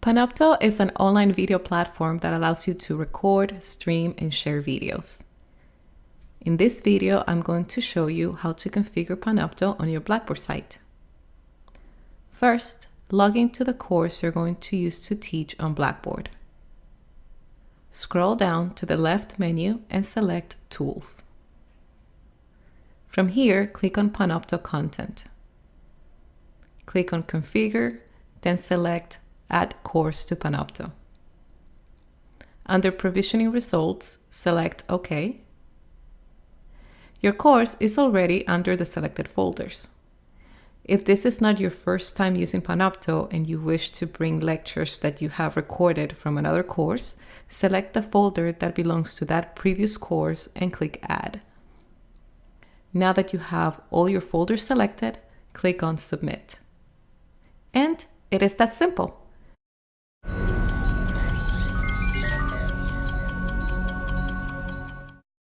Panopto is an online video platform that allows you to record, stream, and share videos. In this video, I'm going to show you how to configure Panopto on your Blackboard site. First, log into the course you're going to use to teach on Blackboard. Scroll down to the left menu and select Tools. From here, click on Panopto Content. Click on Configure, then select Add Course to Panopto. Under Provisioning Results, select OK. Your course is already under the selected folders. If this is not your first time using Panopto and you wish to bring lectures that you have recorded from another course, select the folder that belongs to that previous course and click Add. Now that you have all your folders selected, click on Submit. And it is that simple.